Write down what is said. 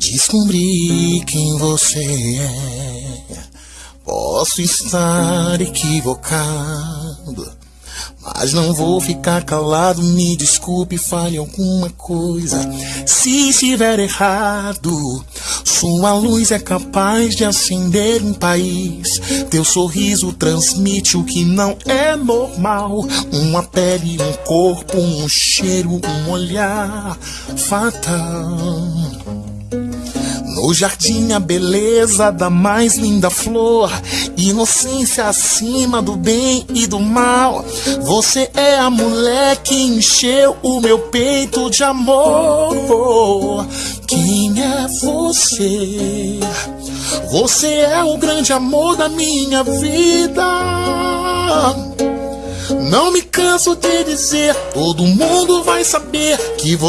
Descobri quem você é. Posso estar equivocado. Mas não vou ficar calado, me desculpe, fale alguma coisa. Se estiver errado, sua luz é capaz de acender um país. Teu sorriso transmite o que não é normal: uma pele, um corpo, um cheiro, um olhar fatal. No jardim a beleza da mais linda flor, inocência acima do bem e do mal. Você é a mulher que encheu o meu peito de amor. Quem é você? Você é o grande amor da minha vida. Não me canso de dizer, todo mundo vai saber que você